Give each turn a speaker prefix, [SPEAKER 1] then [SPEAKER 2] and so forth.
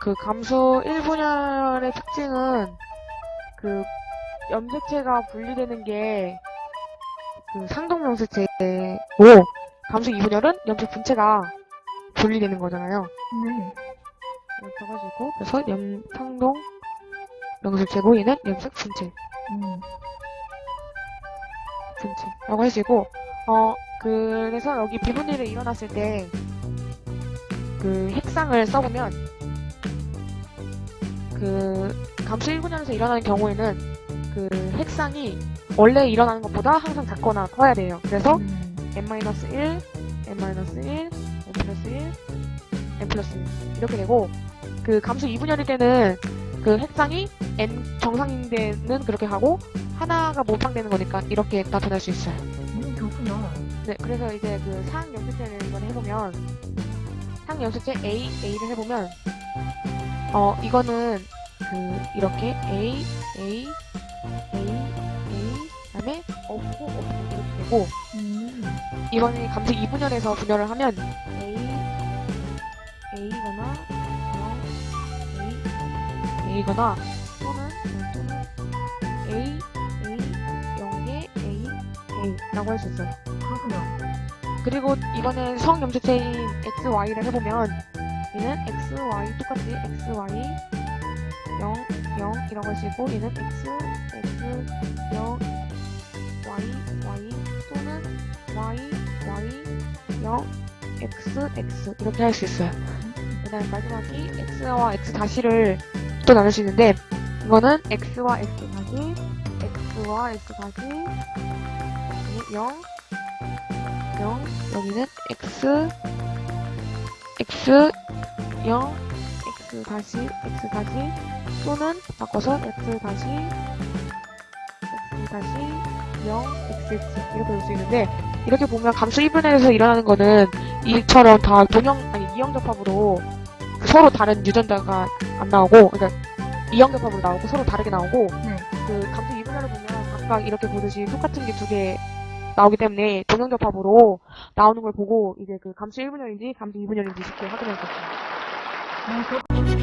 [SPEAKER 1] 그 감수 1분열의 특징은 그 염색체가 분리되는 게 그 상동 염색체고 감수 2분열은 염색 분체가 분리되는 거잖아요.
[SPEAKER 2] 네.
[SPEAKER 1] 이렇게 해가지고 그래서 염 상동 염색체고 얘는 염색 분체
[SPEAKER 2] 음.
[SPEAKER 1] 분체라고 하시고 어 그래서 여기 비분열이 일어났을 때 그 핵상을 써보면 그 감수 1분열에서 일어나는 경우에는 그 핵상이 원래 일어나는 것보다 항상 작거나 커야 돼요. 그래서
[SPEAKER 2] 음.
[SPEAKER 1] n-1, n-1, n 플러스 1, n 플러스 1 이렇게 되고 그 감수 2분열일 때는 그 핵상이 n 정상인 데는 그렇게 하고 하나가 모방되는 거니까 이렇게 나타날 수 있어요.
[SPEAKER 2] 음, 그렇구나.
[SPEAKER 1] 네, 그래서 이제 그 상염색체를 이번에 해보면 상염색체 A, A를 해보면 어 이거는 그 이렇게 A, A, A, A 그다음에 없고 없고 이렇게 되고
[SPEAKER 2] 음.
[SPEAKER 1] 이번에 감수 2분열에서 분열을 하면 A, A거나 0, A, A거나 또는 또는 A, A, 0에 A, A라고 할 수 있어요.
[SPEAKER 2] 그렇구나.
[SPEAKER 1] 그리고 이번에 성 염색체인 XY를 해보면 얘는 XY 똑같이 XY 0, 0이라고 하시고 얘는 X, X, 0, Y, Y 또는 Y, Y, 0, X, X 이렇게 할 수 있어요. 그 다음 마지막이 X와 X 다시를 또 나눌 수 있는데 이거는 X와 X 다시, X와 X 다시, 여기 0, 0, 여기는 x, x, 0, x 다시, x 다시, 또는 바꿔서 x 다시, x 다시, 0, x, x 이렇게 볼 수 있는데 이렇게 보면 감수 1분해에서 일어나는 거는 이처럼 다 동형, 아니 이형 접합으로 서로 다른 유전자가 안 나오고 그러니까 이형 접합으로 나오고 서로 다르게 나오고
[SPEAKER 2] 네.
[SPEAKER 1] 그 감수 2분열을 보면 각각 이렇게 보듯이 똑같은 게 두 개 나오기 때문에 동형 접합으로 나오는 걸 보고 이제 그 감수 1분열인지 감수 2분열인지 쉽게 확인할 수.
[SPEAKER 2] 아, 그렇